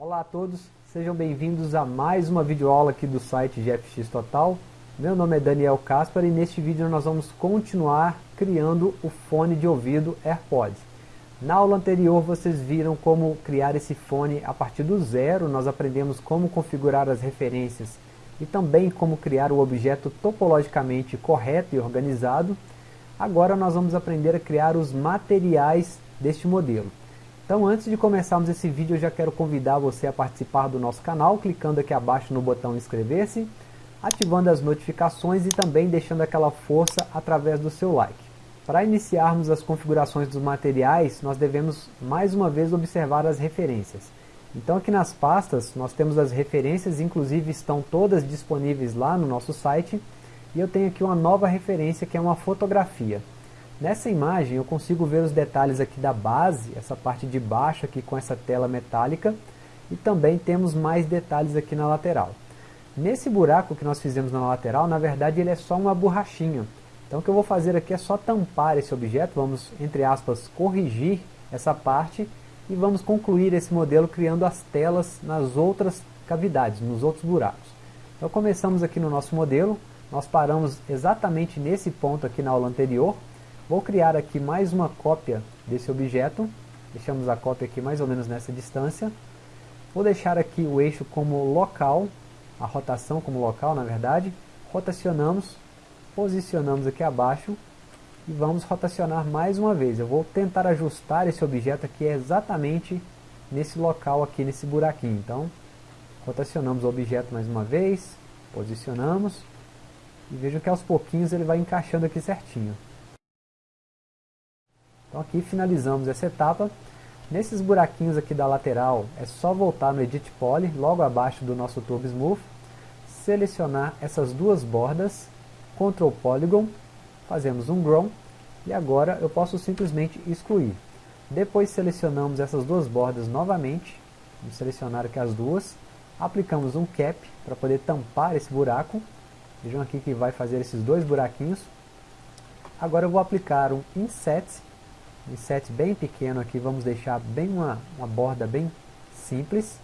Olá a todos, sejam bem-vindos a mais uma videoaula aqui do site GFX Total. Meu nome é Daniel Caspar e neste vídeo nós vamos continuar criando o fone de ouvido AirPods. Na aula anterior vocês viram como criar esse fone a partir do zero, nós aprendemos como configurar as referências e também como criar o objeto topologicamente correto e organizado. Agora nós vamos aprender a criar os materiais deste modelo. Então antes de começarmos esse vídeo eu já quero convidar você a participar do nosso canal, clicando aqui abaixo no botão inscrever-se, ativando as notificações e também deixando aquela força através do seu like. Para iniciarmos as configurações dos materiais, nós devemos mais uma vez observar as referências. Então aqui nas pastas nós temos as referências, inclusive estão todas disponíveis lá no nosso site, e eu tenho aqui uma nova referência que é uma fotografia. Nessa imagem eu consigo ver os detalhes aqui da base, essa parte de baixo aqui com essa tela metálica, e também temos mais detalhes aqui na lateral. Nesse buraco que nós fizemos na lateral, na verdade ele é só uma borrachinha. Então o que eu vou fazer aqui é só tampar esse objeto, vamos, entre aspas, corrigir essa parte e vamos concluir esse modelo criando as telas nas outras cavidades, nos outros buracos. Então começamos aqui no nosso modelo, nós paramos exatamente nesse ponto aqui na aula anterior, Vou criar aqui mais uma cópia desse objeto. Deixamos a cópia aqui mais ou menos nessa distância. Vou deixar aqui o eixo como local, a rotação como local na verdade. Rotacionamos, posicionamos aqui abaixo e vamos rotacionar mais uma vez. Eu vou tentar ajustar esse objeto aqui exatamente nesse local aqui, nesse buraquinho. Então, rotacionamos o objeto mais uma vez, posicionamos e vejam que aos pouquinhos ele vai encaixando aqui certinho. Então aqui finalizamos essa etapa. Nesses buraquinhos aqui da lateral, é só voltar no Edit Poly, logo abaixo do nosso Turbo Smooth, selecionar essas duas bordas, Ctrl Polygon, fazemos um Grown, e agora eu posso simplesmente excluir. Depois selecionamos essas duas bordas novamente, vamos selecionar aqui as duas, aplicamos um Cap para poder tampar esse buraco, vejam aqui que vai fazer esses dois buraquinhos. Agora eu vou aplicar um Inset um set bem pequeno aqui, vamos deixar bem uma, uma borda bem simples.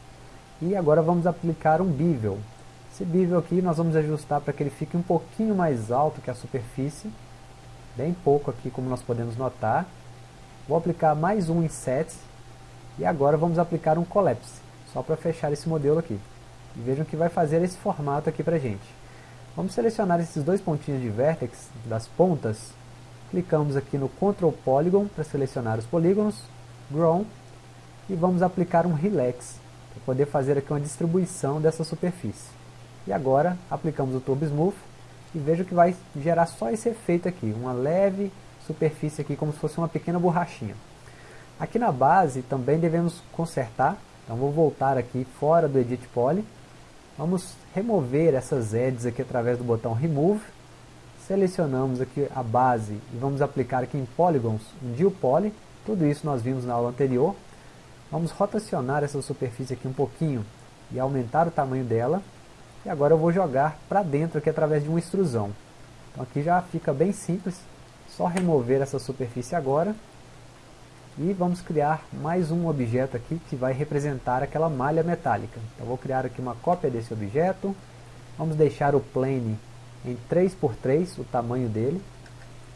E agora vamos aplicar um bevel. Esse bevel aqui nós vamos ajustar para que ele fique um pouquinho mais alto que a superfície. Bem pouco aqui, como nós podemos notar. Vou aplicar mais um inset. E agora vamos aplicar um collapse, só para fechar esse modelo aqui. E vejam que vai fazer esse formato aqui para gente. Vamos selecionar esses dois pontinhos de vértex das pontas Clicamos aqui no Ctrl Polygon para selecionar os polígonos, Grown, e vamos aplicar um Relax, para poder fazer aqui uma distribuição dessa superfície. E agora aplicamos o Turbo Smooth, e veja que vai gerar só esse efeito aqui, uma leve superfície aqui, como se fosse uma pequena borrachinha. Aqui na base também devemos consertar, então vou voltar aqui fora do Edit Poly, vamos remover essas edges aqui através do botão Remove, Selecionamos aqui a base e vamos aplicar aqui em Polygons um Deal. Tudo isso nós vimos na aula anterior. Vamos rotacionar essa superfície aqui um pouquinho e aumentar o tamanho dela. E agora eu vou jogar para dentro aqui através de uma extrusão. Então aqui já fica bem simples. Só remover essa superfície agora. E vamos criar mais um objeto aqui que vai representar aquela malha metálica. Então vou criar aqui uma cópia desse objeto. Vamos deixar o plane em 3x3 o tamanho dele.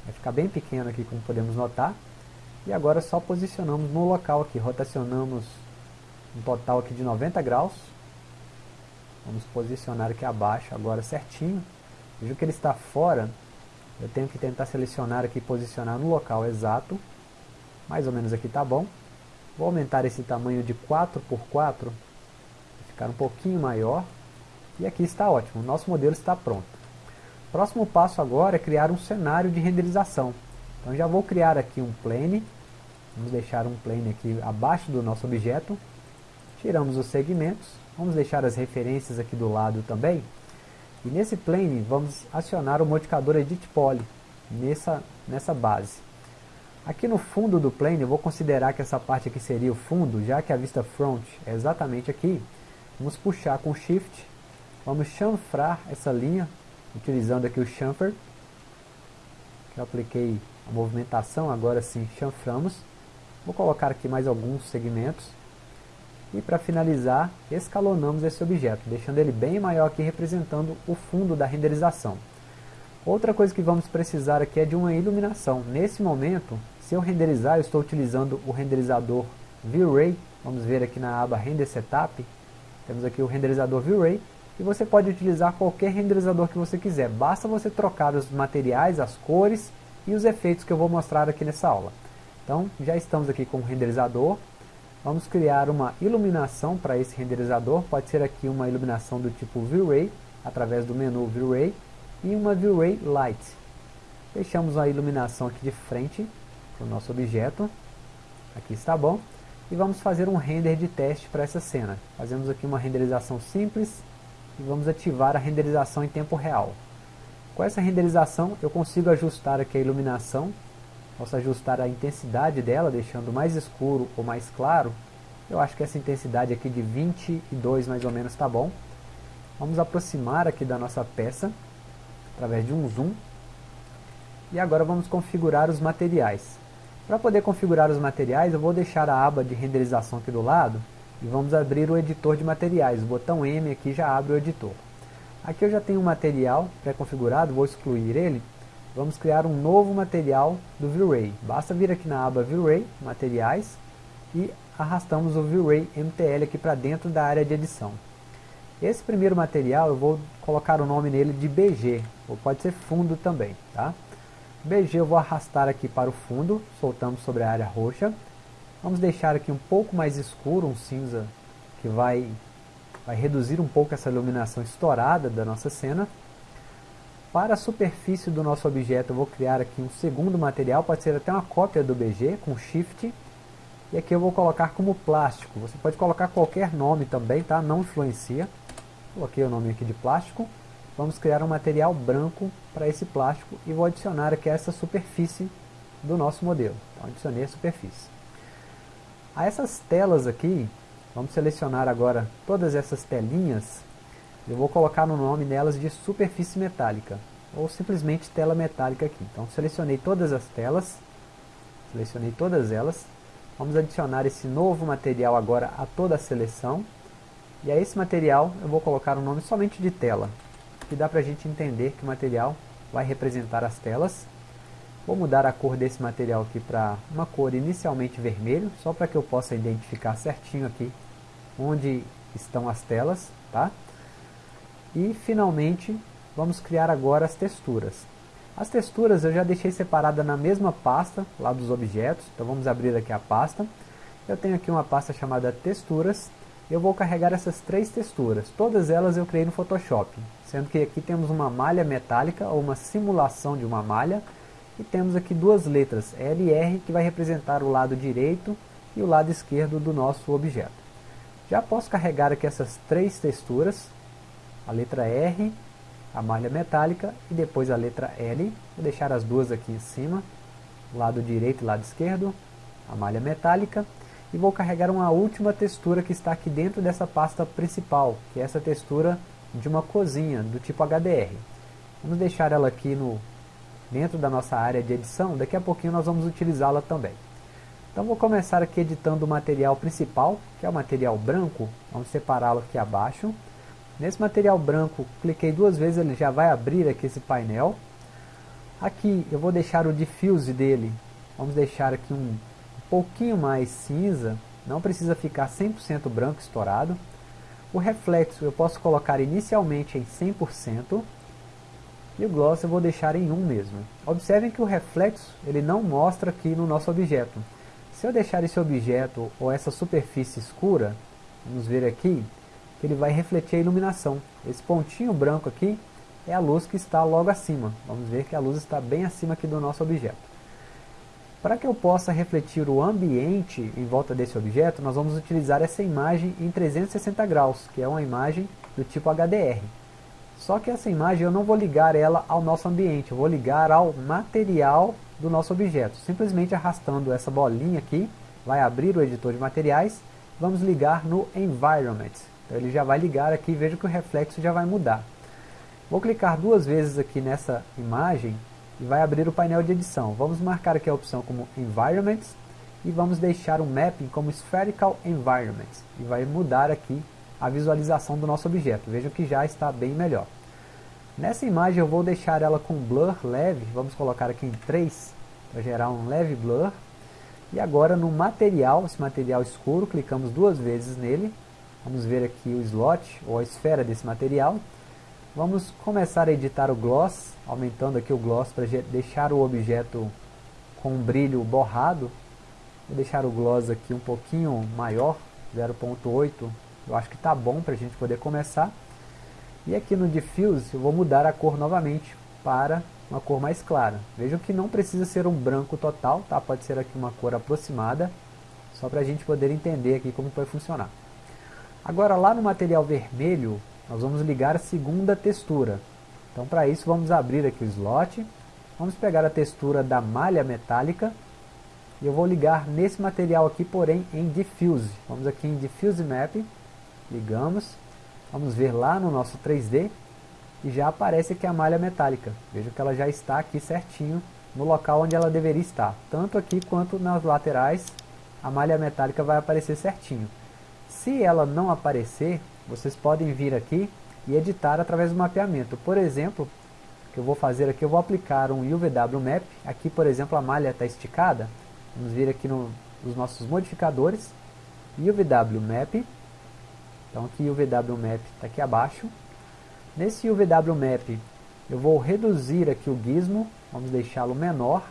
Vai ficar bem pequeno aqui como podemos notar. E agora só posicionamos no local aqui, rotacionamos um total aqui de 90 graus. Vamos posicionar aqui abaixo agora certinho. Veja que ele está fora, eu tenho que tentar selecionar aqui e posicionar no local exato. Mais ou menos aqui está bom. Vou aumentar esse tamanho de 4 por 4 ficar um pouquinho maior. E aqui está ótimo, nosso modelo está pronto. Próximo passo agora é criar um cenário de renderização. Então já vou criar aqui um plane, vamos deixar um plane aqui abaixo do nosso objeto, tiramos os segmentos, vamos deixar as referências aqui do lado também, e nesse plane vamos acionar o modificador Edit Poly, nessa, nessa base. Aqui no fundo do plane, eu vou considerar que essa parte aqui seria o fundo, já que a vista front é exatamente aqui, vamos puxar com Shift, vamos chanfrar essa linha utilizando aqui o chamfer, que eu apliquei a movimentação, agora sim chanframos. Vou colocar aqui mais alguns segmentos. E para finalizar, escalonamos esse objeto, deixando ele bem maior aqui representando o fundo da renderização. Outra coisa que vamos precisar aqui é de uma iluminação. Nesse momento, se eu renderizar, eu estou utilizando o renderizador V-Ray. Vamos ver aqui na aba Render Setup. Temos aqui o renderizador V-Ray. E você pode utilizar qualquer renderizador que você quiser. Basta você trocar os materiais, as cores e os efeitos que eu vou mostrar aqui nessa aula. Então, já estamos aqui com o renderizador. Vamos criar uma iluminação para esse renderizador. Pode ser aqui uma iluminação do tipo V-Ray, através do menu V-Ray e uma V-Ray Light. Deixamos a iluminação aqui de frente para o nosso objeto. Aqui está bom. E vamos fazer um render de teste para essa cena. Fazemos aqui uma renderização simples e vamos ativar a renderização em tempo real. Com essa renderização eu consigo ajustar aqui a iluminação, posso ajustar a intensidade dela, deixando mais escuro ou mais claro. Eu acho que essa intensidade aqui de 22 mais ou menos está bom. Vamos aproximar aqui da nossa peça através de um zoom. E agora vamos configurar os materiais. Para poder configurar os materiais, eu vou deixar a aba de renderização aqui do lado e vamos abrir o editor de materiais. O botão M aqui já abre o editor. Aqui eu já tenho um material pré-configurado, vou excluir ele. Vamos criar um novo material do V-Ray. Basta vir aqui na aba V-Ray, materiais, e arrastamos o V-Ray MTL aqui para dentro da área de edição. Esse primeiro material eu vou colocar o nome nele de BG, ou pode ser fundo também, tá? BG eu vou arrastar aqui para o fundo, soltamos sobre a área roxa. Vamos deixar aqui um pouco mais escuro, um cinza que vai, vai reduzir um pouco essa iluminação estourada da nossa cena. Para a superfície do nosso objeto eu vou criar aqui um segundo material, pode ser até uma cópia do BG com Shift. E aqui eu vou colocar como plástico, você pode colocar qualquer nome também, tá? não influencia. Coloquei o nome aqui de plástico. Vamos criar um material branco para esse plástico e vou adicionar aqui essa superfície do nosso modelo. Então adicionei a superfície. A essas telas aqui, vamos selecionar agora todas essas telinhas. Eu vou colocar no nome delas de superfície metálica, ou simplesmente tela metálica aqui. Então selecionei todas as telas, selecionei todas elas. Vamos adicionar esse novo material agora a toda a seleção. E a esse material eu vou colocar o nome somente de tela, que dá para a gente entender que o material vai representar as telas. Vou mudar a cor desse material aqui para uma cor inicialmente vermelho, só para que eu possa identificar certinho aqui onde estão as telas, tá? E finalmente vamos criar agora as texturas. As texturas eu já deixei separada na mesma pasta lá dos objetos, então vamos abrir aqui a pasta. Eu tenho aqui uma pasta chamada texturas, eu vou carregar essas três texturas, todas elas eu criei no Photoshop, sendo que aqui temos uma malha metálica ou uma simulação de uma malha, e temos aqui duas letras, L e R, que vai representar o lado direito e o lado esquerdo do nosso objeto. Já posso carregar aqui essas três texturas, a letra R, a malha metálica e depois a letra L. Vou deixar as duas aqui em cima, lado direito e lado esquerdo, a malha metálica. E vou carregar uma última textura que está aqui dentro dessa pasta principal, que é essa textura de uma cozinha, do tipo HDR. Vamos deixar ela aqui no dentro da nossa área de edição, daqui a pouquinho nós vamos utilizá-la também. Então vou começar aqui editando o material principal, que é o material branco, vamos separá-lo aqui abaixo. Nesse material branco, cliquei duas vezes, ele já vai abrir aqui esse painel. Aqui eu vou deixar o diffuse dele, vamos deixar aqui um pouquinho mais cinza, não precisa ficar 100% branco estourado. O reflexo eu posso colocar inicialmente em 100%, e o gloss eu vou deixar em 1 mesmo. Observem que o reflexo ele não mostra aqui no nosso objeto. Se eu deixar esse objeto ou essa superfície escura, vamos ver aqui, ele vai refletir a iluminação. Esse pontinho branco aqui é a luz que está logo acima. Vamos ver que a luz está bem acima aqui do nosso objeto. Para que eu possa refletir o ambiente em volta desse objeto, nós vamos utilizar essa imagem em 360 graus, que é uma imagem do tipo HDR. Só que essa imagem eu não vou ligar ela ao nosso ambiente, eu vou ligar ao material do nosso objeto. Simplesmente arrastando essa bolinha aqui, vai abrir o editor de materiais, vamos ligar no Environment. Então ele já vai ligar aqui, veja que o reflexo já vai mudar. Vou clicar duas vezes aqui nessa imagem e vai abrir o painel de edição. Vamos marcar aqui a opção como Environment e vamos deixar o mapping como Spherical Environment e vai mudar aqui a visualização do nosso objeto. Vejam que já está bem melhor. Nessa imagem eu vou deixar ela com blur leve, vamos colocar aqui em 3 para gerar um leve blur. E agora no material, esse material escuro, clicamos duas vezes nele. Vamos ver aqui o slot ou a esfera desse material. Vamos começar a editar o gloss, aumentando aqui o gloss para deixar o objeto com um brilho borrado. Vou deixar o gloss aqui um pouquinho maior, 0.8, eu acho que está bom para a gente poder começar. E aqui no Diffuse eu vou mudar a cor novamente para uma cor mais clara. Vejam que não precisa ser um branco total, tá? pode ser aqui uma cor aproximada, só para a gente poder entender aqui como vai funcionar. Agora lá no material vermelho, nós vamos ligar a segunda textura. Então para isso vamos abrir aqui o slot, vamos pegar a textura da malha metálica, e eu vou ligar nesse material aqui, porém em Diffuse. Vamos aqui em Diffuse Map, ligamos, vamos ver lá no nosso 3D, e já aparece aqui a malha metálica. Veja que ela já está aqui certinho no local onde ela deveria estar. Tanto aqui quanto nas laterais, a malha metálica vai aparecer certinho. Se ela não aparecer, vocês podem vir aqui e editar através do mapeamento. Por exemplo, o que eu vou fazer aqui, eu vou aplicar um UVW Map. Aqui, por exemplo, a malha está esticada. Vamos vir aqui no, nos nossos modificadores. UVW Map. Então aqui o UVW Map está aqui abaixo. Nesse UVW Map eu vou reduzir aqui o gizmo. Vamos deixá-lo menor.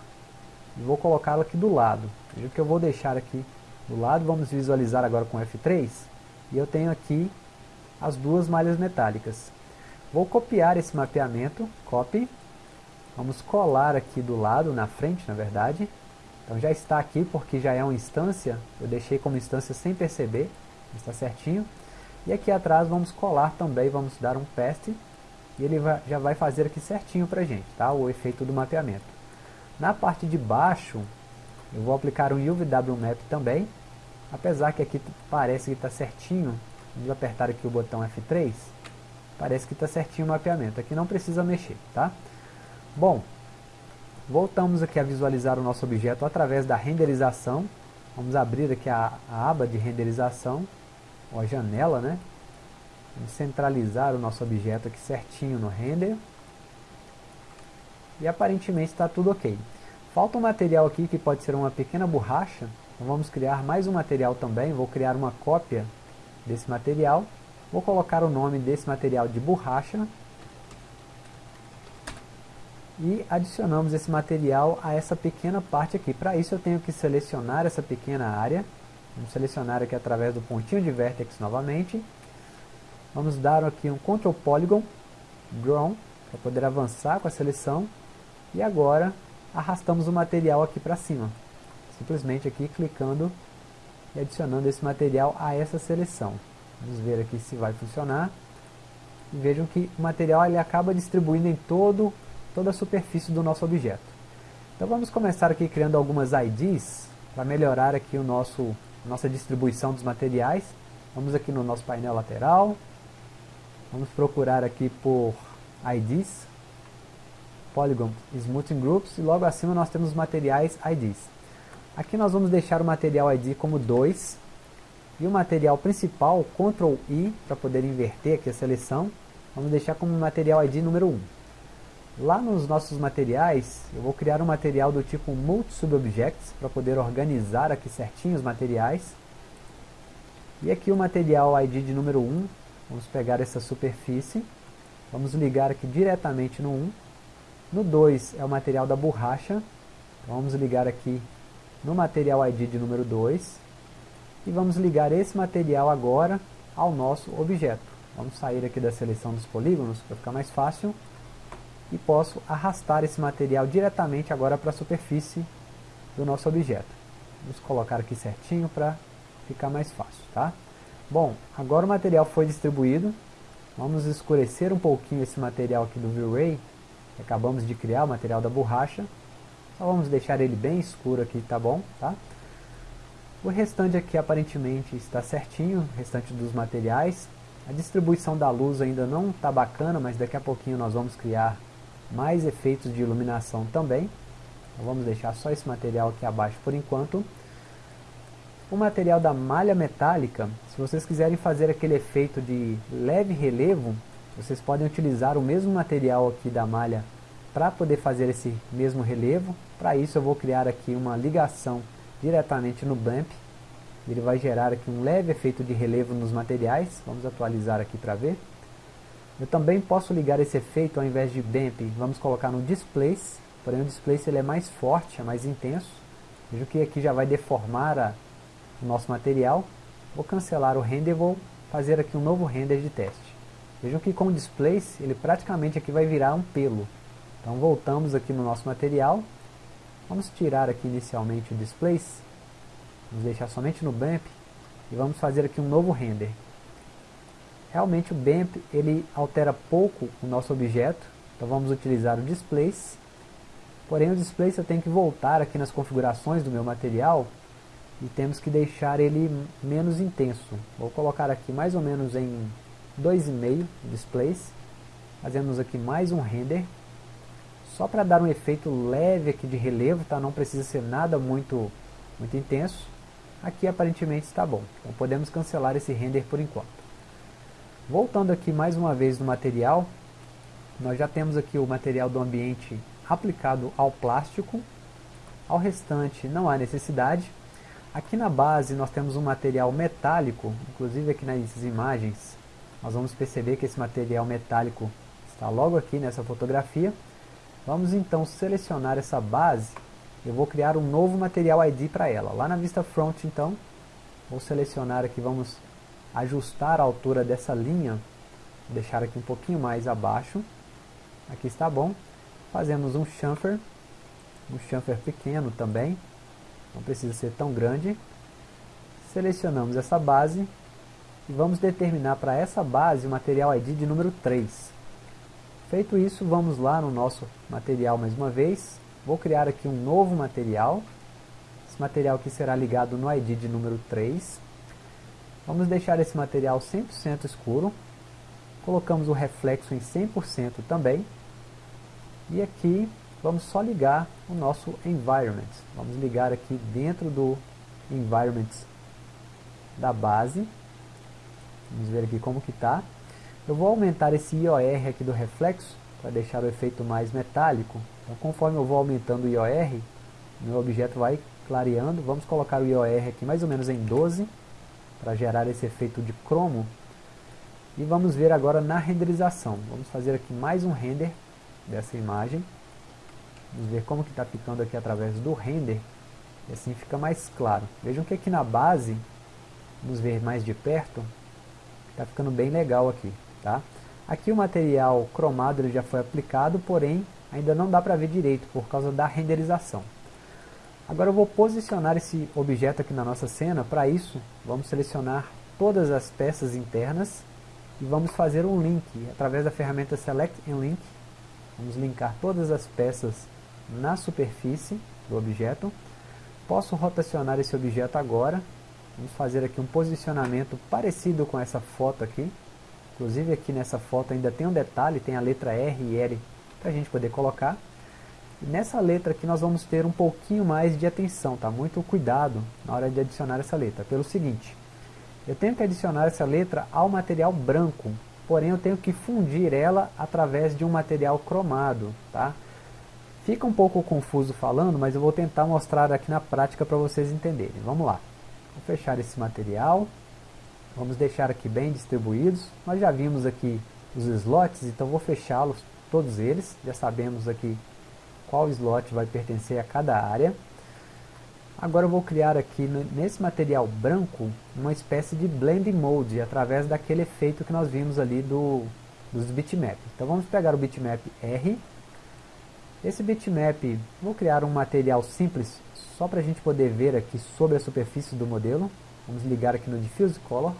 E vou colocá-lo aqui do lado. Veja que eu vou deixar aqui do lado. Vamos visualizar agora com F3. E eu tenho aqui as duas malhas metálicas. Vou copiar esse mapeamento, copy, vamos colar aqui do lado, na frente na verdade, então já está aqui porque já é uma instância, eu deixei como instância sem perceber, está certinho, e aqui atrás vamos colar também, vamos dar um paste, e ele vai, já vai fazer aqui certinho para a gente, tá? o efeito do mapeamento. Na parte de baixo, eu vou aplicar um UVW Map também, apesar que aqui parece que está certinho, Vamos apertar aqui o botão F3. Parece que está certinho o mapeamento. Aqui não precisa mexer, tá? Bom, voltamos aqui a visualizar o nosso objeto através da renderização. Vamos abrir aqui a, a aba de renderização, ou a janela, né? Vamos centralizar o nosso objeto aqui certinho no render. E aparentemente está tudo ok. Falta um material aqui que pode ser uma pequena borracha. Então vamos criar mais um material também. Vou criar uma cópia desse material. Vou colocar o nome desse material de borracha. E adicionamos esse material a essa pequena parte aqui. Para isso eu tenho que selecionar essa pequena área. Vamos selecionar aqui através do pontinho de vertex novamente. Vamos dar aqui um Ctrl Polygon, Draw, para poder avançar com a seleção. E agora arrastamos o material aqui para cima. Simplesmente aqui clicando e adicionando esse material a essa seleção. Vamos ver aqui se vai funcionar. E vejam que o material ele acaba distribuindo em todo, toda a superfície do nosso objeto. Então vamos começar aqui criando algumas IDs para melhorar aqui o nosso, nossa distribuição dos materiais. Vamos aqui no nosso painel lateral. Vamos procurar aqui por IDs. Polygon Smoothing Groups. E logo acima nós temos materiais IDs. Aqui nós vamos deixar o material ID como 2 e o material principal, Ctrl I, para poder inverter aqui a seleção, vamos deixar como material ID número 1. Lá nos nossos materiais, eu vou criar um material do tipo Multi-Subobjects, para poder organizar aqui certinho os materiais. E aqui o material ID de número 1, vamos pegar essa superfície, vamos ligar aqui diretamente no 1. No 2 é o material da borracha, então vamos ligar aqui no material ID de número 2 e vamos ligar esse material agora ao nosso objeto. Vamos sair aqui da seleção dos polígonos para ficar mais fácil e posso arrastar esse material diretamente agora para a superfície do nosso objeto. Vamos colocar aqui certinho para ficar mais fácil, tá? Bom, agora o material foi distribuído, vamos escurecer um pouquinho esse material aqui do V-Ray, acabamos de criar, o material da borracha, só vamos deixar ele bem escuro aqui, tá bom? Tá? O restante aqui aparentemente está certinho, o restante dos materiais. A distribuição da luz ainda não está bacana, mas daqui a pouquinho nós vamos criar mais efeitos de iluminação também. Então vamos deixar só esse material aqui abaixo por enquanto. O material da malha metálica, se vocês quiserem fazer aquele efeito de leve relevo, vocês podem utilizar o mesmo material aqui da malha para poder fazer esse mesmo relevo. Para isso eu vou criar aqui uma ligação diretamente no BAMP. Ele vai gerar aqui um leve efeito de relevo nos materiais. Vamos atualizar aqui para ver. Eu também posso ligar esse efeito ao invés de BAMP, vamos colocar no Displace. Porém o Displace ele é mais forte, é mais intenso. Veja que aqui já vai deformar a o nosso material, vou cancelar o render vou fazer aqui um novo render de teste. Vejam que com o displace, ele praticamente aqui vai virar um pelo. Então voltamos aqui no nosso material, vamos tirar aqui inicialmente o displace, vamos deixar somente no BAMP e vamos fazer aqui um novo render. Realmente o BAMP ele altera pouco o nosso objeto, então vamos utilizar o displace. Porém o displace eu tenho que voltar aqui nas configurações do meu material e temos que deixar ele menos intenso. Vou colocar aqui mais ou menos em 2,5 displays. Fazemos aqui mais um render. Só para dar um efeito leve aqui de relevo, tá? não precisa ser nada muito, muito intenso. Aqui aparentemente está bom. Então podemos cancelar esse render por enquanto. Voltando aqui mais uma vez no material, nós já temos aqui o material do ambiente aplicado ao plástico. Ao restante não há necessidade. Aqui na base nós temos um material metálico, inclusive aqui nas imagens nós vamos perceber que esse material metálico está logo aqui nessa fotografia. Vamos então selecionar essa base, eu vou criar um novo material ID para ela. Lá na vista front então, vou selecionar aqui, vamos ajustar a altura dessa linha, deixar aqui um pouquinho mais abaixo. Aqui está bom. Fazemos um chamfer, um chamfer pequeno também, não precisa ser tão grande. Selecionamos essa base e vamos determinar para essa base o material ID de número 3. Feito isso, vamos lá no nosso material mais uma vez. Vou criar aqui um novo material. Esse material aqui será ligado no ID de número 3. Vamos deixar esse material 100% escuro. Colocamos o reflexo em 100% também. E aqui vamos só ligar o nosso environment. Vamos ligar aqui dentro do environment da base. Vamos ver aqui como que está. Eu vou aumentar esse IOR aqui do reflexo para deixar o efeito mais metálico. Então conforme eu vou aumentando o IOR, meu objeto vai clareando. Vamos colocar o IOR aqui mais ou menos em 12 para gerar esse efeito de cromo. E vamos ver agora na renderização. Vamos fazer aqui mais um render dessa imagem. Vamos ver como que está ficando aqui através do render. E assim fica mais claro. Vejam que aqui na base, vamos ver mais de perto, está ficando bem legal aqui. Tá? Aqui o material cromado ele já foi aplicado, porém ainda não dá para ver direito por causa da renderização. Agora eu vou posicionar esse objeto aqui na nossa cena. Para isso, vamos selecionar todas as peças internas e vamos fazer um link através da ferramenta Select and Link. Vamos linkar todas as peças na superfície do objeto. Posso rotacionar esse objeto agora. Vamos fazer aqui um posicionamento parecido com essa foto aqui. Inclusive aqui nessa foto ainda tem um detalhe, tem a letra R e L para a gente poder colocar. Nessa letra aqui nós vamos ter um pouquinho mais de atenção, tá? Muito cuidado na hora de adicionar essa letra. Pelo seguinte, eu tenho que adicionar essa letra ao material branco, porém eu tenho que fundir ela através de um material cromado, tá? Fica um pouco confuso falando, mas eu vou tentar mostrar aqui na prática para vocês entenderem. Vamos lá. Vou fechar esse material. Vamos deixar aqui bem distribuídos. Nós já vimos aqui os slots, então vou fechá-los todos eles. Já sabemos aqui qual slot vai pertencer a cada área. Agora eu vou criar aqui nesse material branco uma espécie de blending mode através daquele efeito que nós vimos ali do, dos bitmap. Então vamos pegar o bitmap R esse bitmap, vou criar um material simples, só para a gente poder ver aqui sobre a superfície do modelo. Vamos ligar aqui no Diffuse Color.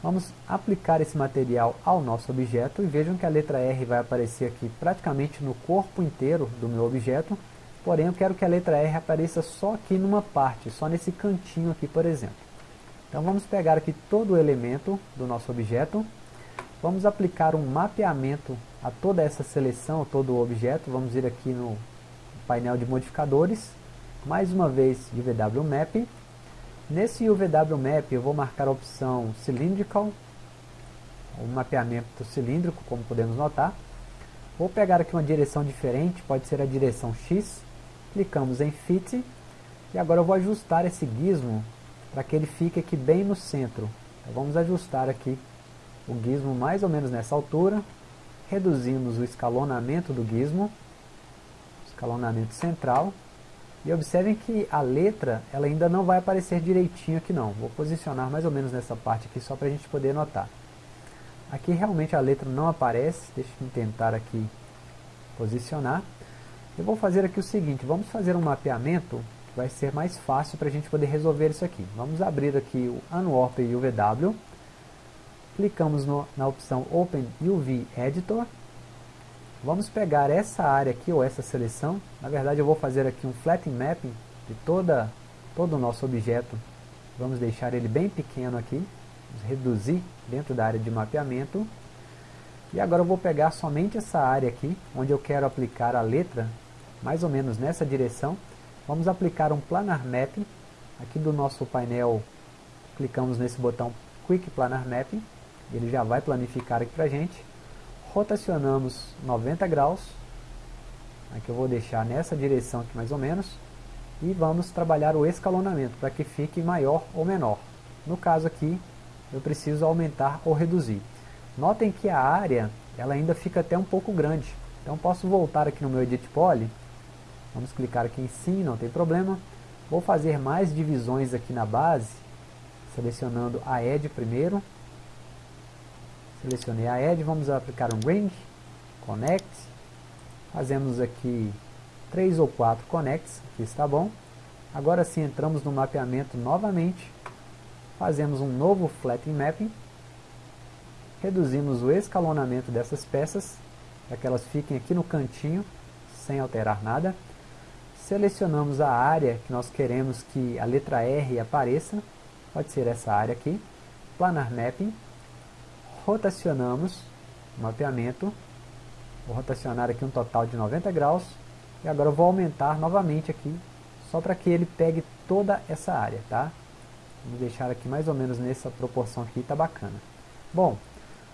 Vamos aplicar esse material ao nosso objeto e vejam que a letra R vai aparecer aqui praticamente no corpo inteiro do meu objeto. Porém, eu quero que a letra R apareça só aqui numa parte, só nesse cantinho aqui, por exemplo. Então vamos pegar aqui todo o elemento do nosso objeto. Vamos aplicar um mapeamento a toda essa seleção, todo o objeto, vamos ir aqui no painel de modificadores, mais uma vez de VW Map, Nesse UVW Map eu vou marcar a opção Cylindrical, o mapeamento cilíndrico, como podemos notar. Vou pegar aqui uma direção diferente, pode ser a direção X, clicamos em Fit, e agora eu vou ajustar esse gizmo para que ele fique aqui bem no centro. Então vamos ajustar aqui o gizmo mais ou menos nessa altura, reduzimos o escalonamento do gizmo, escalonamento central, e observem que a letra ela ainda não vai aparecer direitinho aqui não. Vou posicionar mais ou menos nessa parte aqui só para a gente poder notar. Aqui realmente a letra não aparece, deixa eu tentar aqui posicionar. Eu vou fazer aqui o seguinte, vamos fazer um mapeamento que vai ser mais fácil para a gente poder resolver isso aqui. Vamos abrir aqui o Unwarp UVW, clicamos no, na opção Open UV Editor, Vamos pegar essa área aqui, ou essa seleção. Na verdade eu vou fazer aqui um flattening mapping de toda, todo o nosso objeto. Vamos deixar ele bem pequeno aqui. Vamos reduzir dentro da área de mapeamento. E agora eu vou pegar somente essa área aqui, onde eu quero aplicar a letra, mais ou menos nessa direção. Vamos aplicar um planar mapping. Aqui do nosso painel, clicamos nesse botão Quick Planar Mapping. Ele já vai planificar aqui para a gente rotacionamos 90 graus, aqui eu vou deixar nessa direção aqui mais ou menos, e vamos trabalhar o escalonamento para que fique maior ou menor. No caso aqui, eu preciso aumentar ou reduzir. Notem que a área ela ainda fica até um pouco grande, então posso voltar aqui no meu Edit Poly, vamos clicar aqui em sim, não tem problema, vou fazer mais divisões aqui na base, selecionando a Edge primeiro, Selecionei a Edge, vamos aplicar um Ring, Connect, fazemos aqui 3 ou 4 Connects, aqui está bom. Agora sim entramos no mapeamento novamente, fazemos um novo Flattening Mapping, reduzimos o escalonamento dessas peças, para que elas fiquem aqui no cantinho, sem alterar nada. Selecionamos a área que nós queremos que a letra R apareça, pode ser essa área aqui, Planar Mapping, rotacionamos o mapeamento, vou rotacionar aqui um total de 90 graus, e agora eu vou aumentar novamente aqui, só para que ele pegue toda essa área, tá? Vamos deixar aqui mais ou menos nessa proporção aqui, tá bacana. Bom,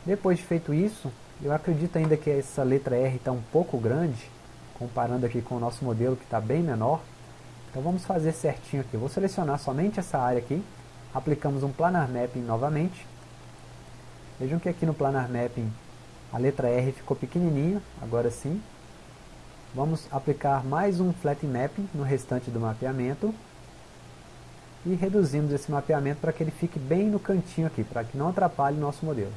depois de feito isso, eu acredito ainda que essa letra R está um pouco grande, comparando aqui com o nosso modelo que está bem menor. Então vamos fazer certinho aqui. vou selecionar somente essa área aqui, aplicamos um Planar Mapping novamente, Vejam que aqui no Planar Mapping a letra R ficou pequenininha, agora sim. Vamos aplicar mais um Flat Mapping no restante do mapeamento. E reduzimos esse mapeamento para que ele fique bem no cantinho aqui, para que não atrapalhe o nosso modelo.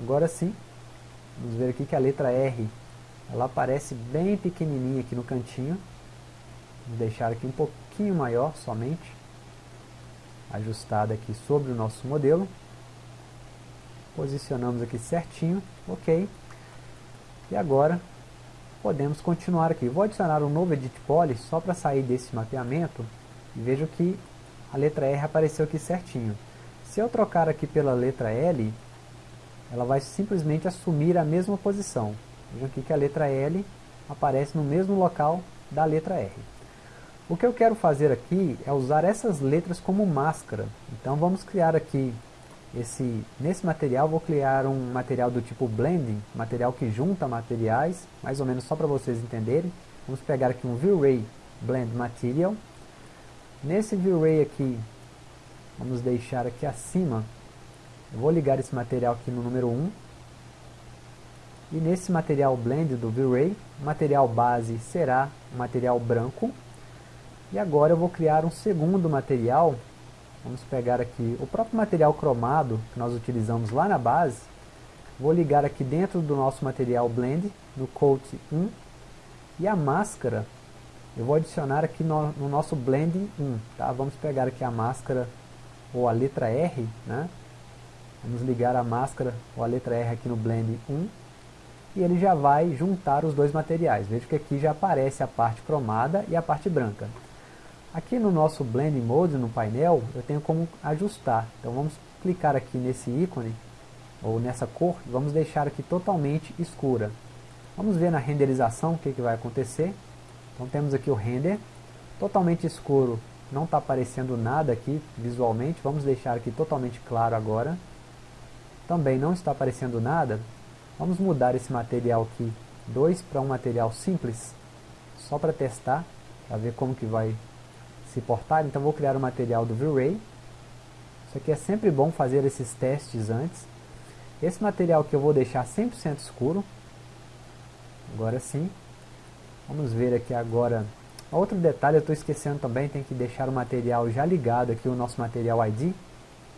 Agora sim, vamos ver aqui que a letra R ela aparece bem pequenininha aqui no cantinho. Vou deixar aqui um pouquinho maior somente, ajustada aqui sobre o nosso modelo posicionamos aqui certinho, ok. E agora podemos continuar aqui. Vou adicionar um novo Edit Poly só para sair desse mapeamento e vejo que a letra R apareceu aqui certinho. Se eu trocar aqui pela letra L, ela vai simplesmente assumir a mesma posição. Vejam aqui que a letra L aparece no mesmo local da letra R. O que eu quero fazer aqui é usar essas letras como máscara. Então vamos criar aqui esse, nesse material vou criar um material do tipo blending, material que junta materiais, mais ou menos só para vocês entenderem. Vamos pegar aqui um V-Ray Blend Material. Nesse V-Ray aqui, vamos deixar aqui acima, eu vou ligar esse material aqui no número 1. E nesse material blend do V-Ray, o material base será um material branco. E agora eu vou criar um segundo material Vamos pegar aqui o próprio material cromado que nós utilizamos lá na base. Vou ligar aqui dentro do nosso material Blend, no Coat 1. E a máscara, eu vou adicionar aqui no, no nosso Blend 1. Tá? Vamos pegar aqui a máscara ou a letra R. Né? Vamos ligar a máscara ou a letra R aqui no Blend 1. E ele já vai juntar os dois materiais. Veja que aqui já aparece a parte cromada e a parte branca. Aqui no nosso Blend Mode, no painel, eu tenho como ajustar. Então vamos clicar aqui nesse ícone, ou nessa cor, e vamos deixar aqui totalmente escura. Vamos ver na renderização o que, que vai acontecer. Então temos aqui o render, totalmente escuro não está aparecendo nada aqui visualmente, vamos deixar aqui totalmente claro agora. Também não está aparecendo nada, vamos mudar esse material aqui 2 para um material simples, só para testar, para ver como que vai se portar. Então vou criar o um material do V-Ray. Isso aqui é sempre bom fazer esses testes antes. Esse material que eu vou deixar 100% escuro. Agora sim. Vamos ver aqui agora. Outro detalhe, eu estou esquecendo também, tem que deixar o material já ligado aqui, o nosso material ID.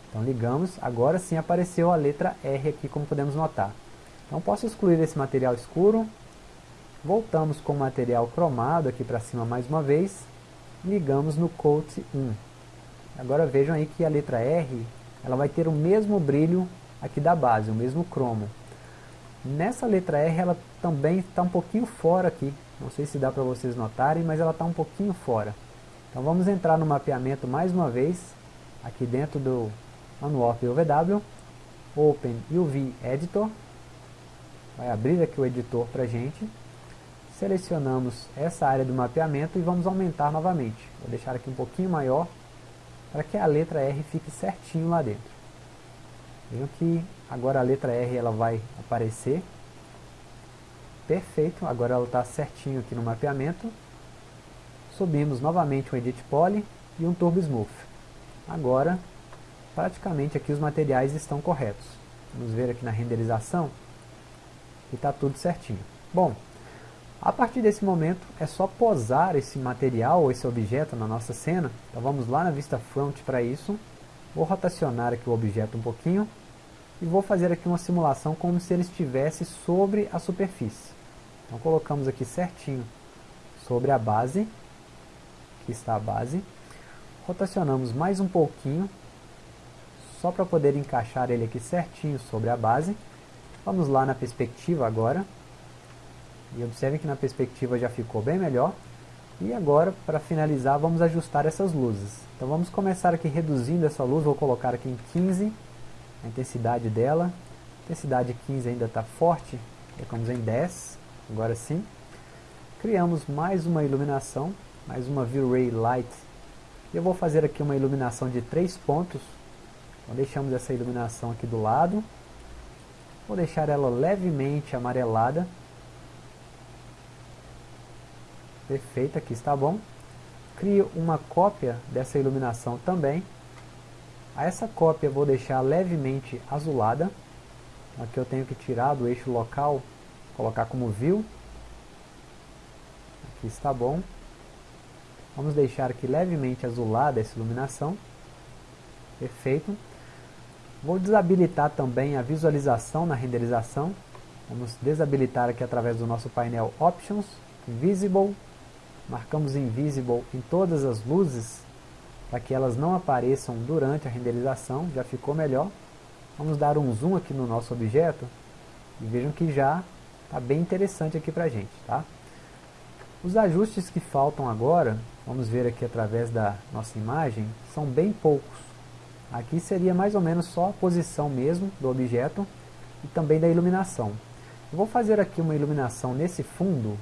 Então ligamos, agora sim apareceu a letra R aqui, como podemos notar. Então posso excluir esse material escuro. Voltamos com o material cromado aqui para cima mais uma vez. Ligamos no Coat 1. Agora vejam aí que a letra R ela vai ter o mesmo brilho aqui da base, o mesmo cromo. Nessa letra R ela também está um pouquinho fora aqui. Não sei se dá para vocês notarem, mas ela está um pouquinho fora. Então vamos entrar no mapeamento mais uma vez, aqui dentro do Unwarp UVW, Open UV Editor, vai abrir aqui o editor para a gente, selecionamos essa área do mapeamento e vamos aumentar novamente. Vou deixar aqui um pouquinho maior, para que a letra R fique certinho lá dentro. Vejam que agora a letra R ela vai aparecer. Perfeito, agora ela está certinho aqui no mapeamento. Subimos novamente um Edit Poly e um Turbo Smooth. Agora, praticamente aqui os materiais estão corretos. Vamos ver aqui na renderização e está tudo certinho. Bom, a partir desse momento é só posar esse material ou esse objeto na nossa cena. Então vamos lá na vista front para isso. Vou rotacionar aqui o objeto um pouquinho e vou fazer aqui uma simulação como se ele estivesse sobre a superfície. Então colocamos aqui certinho sobre a base, aqui está a base, rotacionamos mais um pouquinho, só para poder encaixar ele aqui certinho sobre a base. Vamos lá na perspectiva agora, e observem que na perspectiva já ficou bem melhor. E agora, para finalizar, vamos ajustar essas luzes. Então vamos começar aqui reduzindo essa luz, vou colocar aqui em 15 a intensidade dela. A intensidade 15 ainda está forte, colocamos em 10, agora sim. Criamos mais uma iluminação, mais uma V-Ray Light. Eu vou fazer aqui uma iluminação de 3 pontos. Então deixamos essa iluminação aqui do lado. Vou deixar ela levemente amarelada. Perfeito, aqui está bom. Crio uma cópia dessa iluminação também. A essa cópia vou deixar levemente azulada. Aqui eu tenho que tirar do eixo local, colocar como view. Aqui está bom. Vamos deixar aqui levemente azulada essa iluminação. Perfeito. Vou desabilitar também a visualização na renderização. Vamos desabilitar aqui através do nosso painel Options, Visible. Marcamos Invisible em todas as luzes para que elas não apareçam durante a renderização, já ficou melhor. Vamos dar um zoom aqui no nosso objeto e vejam que já está bem interessante aqui para a gente. Tá? Os ajustes que faltam agora, vamos ver aqui através da nossa imagem, são bem poucos. Aqui seria mais ou menos só a posição mesmo do objeto e também da iluminação. Eu vou fazer aqui uma iluminação nesse fundo,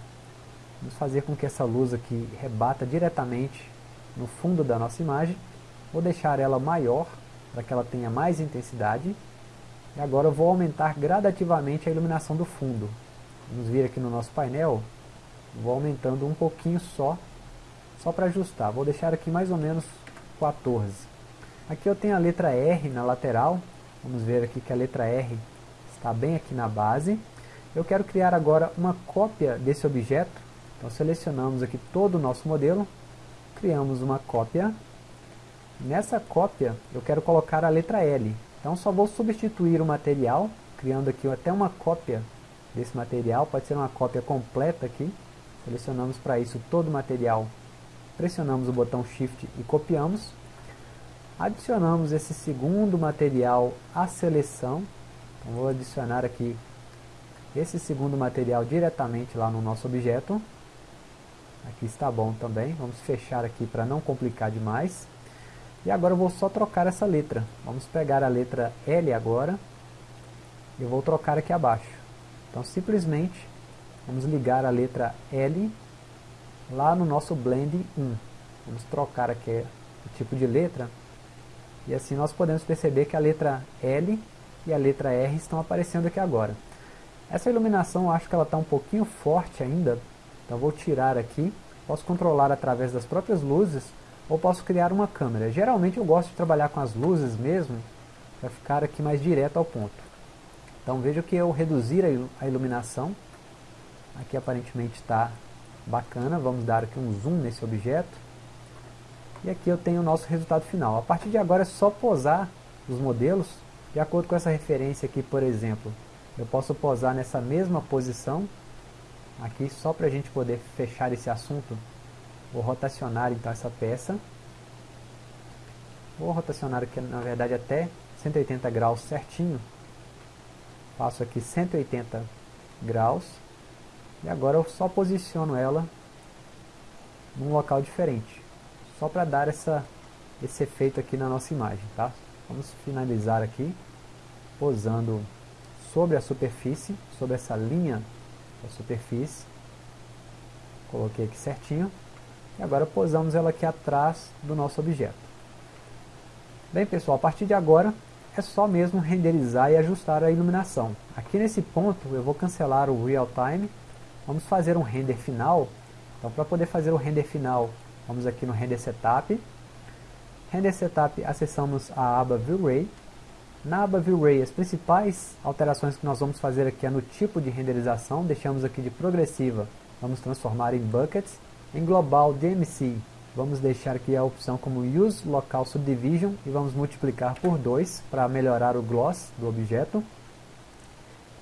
vamos fazer com que essa luz aqui rebata diretamente no fundo da nossa imagem. Vou deixar ela maior, para que ela tenha mais intensidade. E agora eu vou aumentar gradativamente a iluminação do fundo. Vamos vir aqui no nosso painel, vou aumentando um pouquinho só, só para ajustar. Vou deixar aqui mais ou menos 14. Aqui eu tenho a letra R na lateral, vamos ver aqui que a letra R está bem aqui na base. Eu quero criar agora uma cópia desse objeto, então selecionamos aqui todo o nosso modelo, criamos uma cópia. Nessa cópia eu quero colocar a letra L. Então só vou substituir o material, criando aqui até uma cópia desse material, pode ser uma cópia completa aqui. Selecionamos para isso todo o material, pressionamos o botão Shift e copiamos. Adicionamos esse segundo material à seleção. Então vou adicionar aqui esse segundo material diretamente lá no nosso objeto. Aqui está bom também. Vamos fechar aqui para não complicar demais. E agora eu vou só trocar essa letra. Vamos pegar a letra L agora. E eu vou trocar aqui abaixo. Então simplesmente vamos ligar a letra L lá no nosso Blend 1. Vamos trocar aqui o tipo de letra. E assim nós podemos perceber que a letra L e a letra R estão aparecendo aqui agora. Essa iluminação eu acho que ela está um pouquinho forte ainda, então vou tirar aqui. Posso controlar através das próprias luzes ou posso criar uma câmera. Geralmente eu gosto de trabalhar com as luzes mesmo, para ficar aqui mais direto ao ponto. Então veja que eu reduzir a iluminação, aqui aparentemente está bacana, vamos dar aqui um zoom nesse objeto. E aqui eu tenho o nosso resultado final. A partir de agora é só posar os modelos de acordo com essa referência aqui, por exemplo. Eu posso posar nessa mesma posição, aqui só para a gente poder fechar esse assunto. Vou rotacionar então essa peça. Vou rotacionar aqui na verdade até 180 graus certinho. Faço aqui 180 graus. E agora eu só posiciono ela num local diferente só para dar essa, esse efeito aqui na nossa imagem, tá? Vamos finalizar aqui, posando sobre a superfície, sobre essa linha da superfície. Coloquei aqui certinho. E agora posamos ela aqui atrás do nosso objeto. Bem pessoal, a partir de agora é só mesmo renderizar e ajustar a iluminação. Aqui nesse ponto eu vou cancelar o Real Time. Vamos fazer um render final. Então para poder fazer o render final Vamos aqui no Render Setup. Render Setup, acessamos a aba View-Ray. Na aba View-Ray, as principais alterações que nós vamos fazer aqui é no tipo de renderização. Deixamos aqui de progressiva, vamos transformar em buckets. Em global DMC, vamos deixar aqui a opção como Use Local Subdivision e vamos multiplicar por 2 para melhorar o gloss do objeto.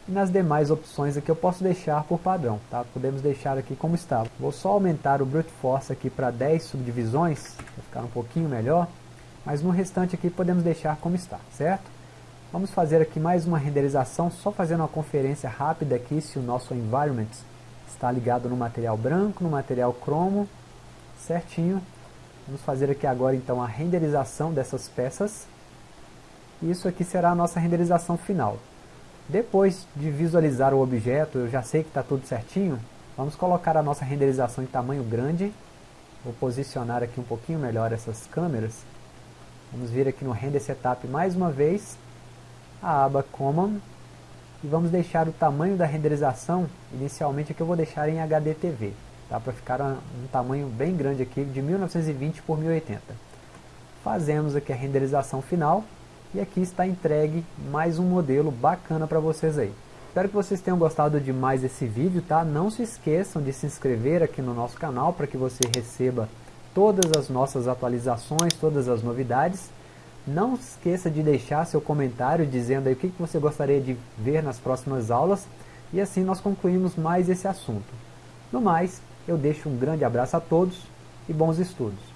E nas demais opções aqui eu posso deixar por padrão, tá? Podemos deixar aqui como está. Vou só aumentar o Brute Force aqui para 10 subdivisões, para ficar um pouquinho melhor. Mas no restante aqui podemos deixar como está, certo? Vamos fazer aqui mais uma renderização, só fazendo uma conferência rápida aqui se o nosso environment está ligado no material branco, no material cromo, certinho. Vamos fazer aqui agora então a renderização dessas peças. Isso aqui será a nossa renderização final. Depois de visualizar o objeto, eu já sei que está tudo certinho, vamos colocar a nossa renderização em tamanho grande. Vou posicionar aqui um pouquinho melhor essas câmeras. Vamos vir aqui no Render Setup mais uma vez, a aba Common, e vamos deixar o tamanho da renderização, inicialmente aqui eu vou deixar em HDTV, tá? para ficar um, tamanho bem grande aqui, de 1920 por 1080. Fazemos aqui a renderização final, e aqui está entregue mais um modelo bacana para vocês aí. Espero que vocês tenham gostado de mais esse vídeo, tá? Não se esqueçam de se inscrever aqui no nosso canal para que você receba todas as nossas atualizações, todas as novidades. Não esqueça de deixar seu comentário dizendo aí o que você gostaria de ver nas próximas aulas e assim nós concluímos mais esse assunto. No mais, eu deixo um grande abraço a todos e bons estudos.